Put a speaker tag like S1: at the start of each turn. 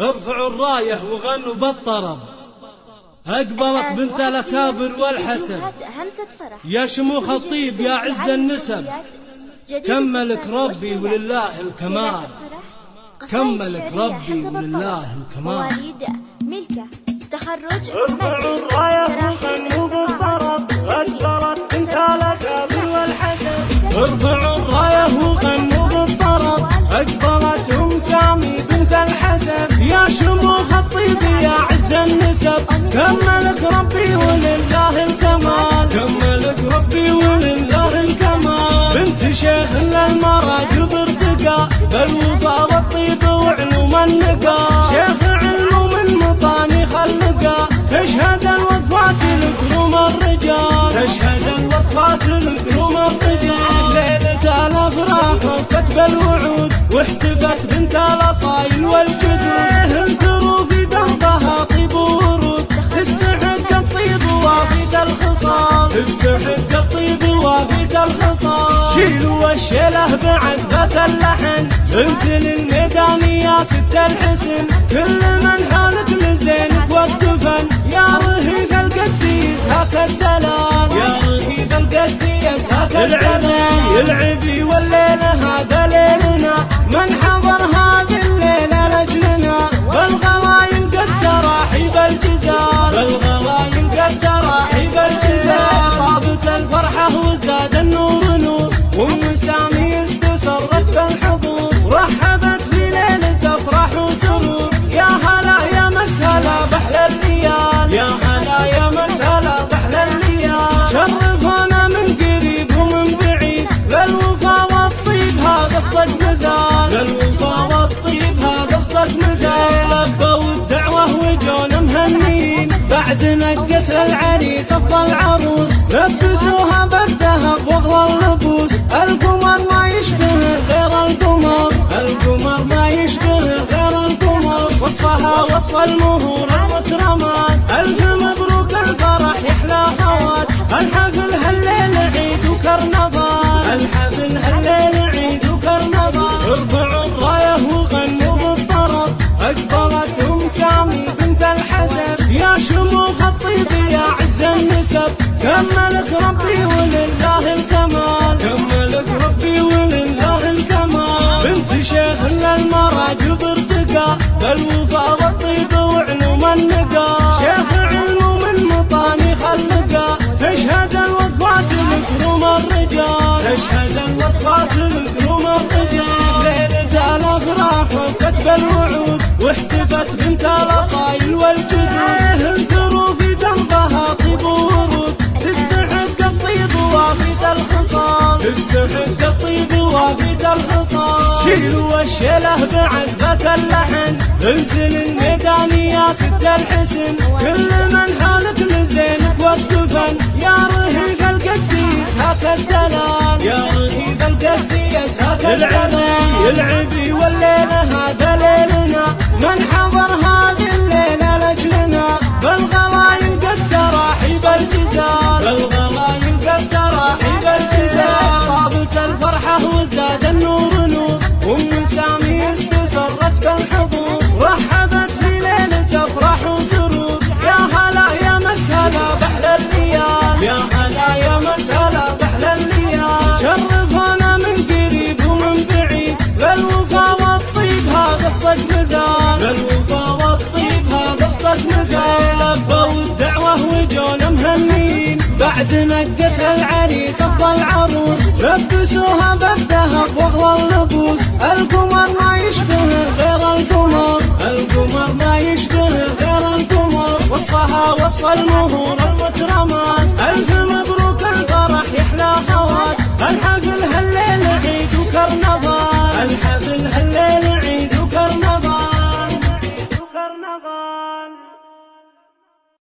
S1: ارفعوا الراية وغنوا بالطرب. أقبلت بنت الأكابر والحسن. يا شموخ الطيب يا عز النسب. كملك ربي ولله الكمال. كملك ربي ولله الكمال.
S2: ملكة تخرج
S1: كملك ربي ولله الكمال. كملك ربي ولله الكمال. بنت شيخ للمرأة ارتقى بالوفا والطيب وعلوم النقا. شيخ علوم المطاني خلقا. تشهد الوفاة لكروم الرجال. تشهد الوفاة لكروم الرجال. ليلة الأفراح وكتب الوعود واحتفت بنت الأصايل والجدود. الشيله بعد ذات اللحن. انزل الميدان يا ست الحسن. كل من حالك لزينك والدفن يا رهيف القديس هاك الدلال. يا رهيف القديس هاك الدلال. العبي والليله بعد نقت العريس أفضل عروس. لبسوها بالذهب واغلى اللبوس. القمر ما يشبه غير القمر. القمر ما يشبه غير القمر. وصفها وصف المهور المكرمات الف مبروك الفرح يحلى خوات الحفل هالليل عيد وكرنفال. الحفل هالليل كملك ربي ولله الكمال. كملك ربي ولله الكمال. بنت شيخ للمراجب ارتقى. بالوفا والطيب وعلوم النقا شيخ علوم المطاني خلقا. تشهد الوفاة لكروم الرجال. تشهد الوفاة لكروم الرجال. ليلة الافراح وكتب الوعود. واحتفت بنت الاصايل والجدود. بعد ذات اللحن. انزل الميدان يا ست الحسن. كل من حالك لزينك والدفن يا رهيف القديس هاك الدلال. يا رهيف القديس هاك العبي العبي والليله هذا ليلنا. من حضر مثال للوفا والطيب هذا قصدك مثال لبوا الدعوه وجونا مهنيين بعد نقت العريس افضل عروس لبسوها بالذهب واغلى اللبوس القمر ما يشبه غير القمر. القمر ما يشبه غير القمر وصفها وصف المهور المكرمات الف مبروك الفرح يحلى خوات الحفل هالليل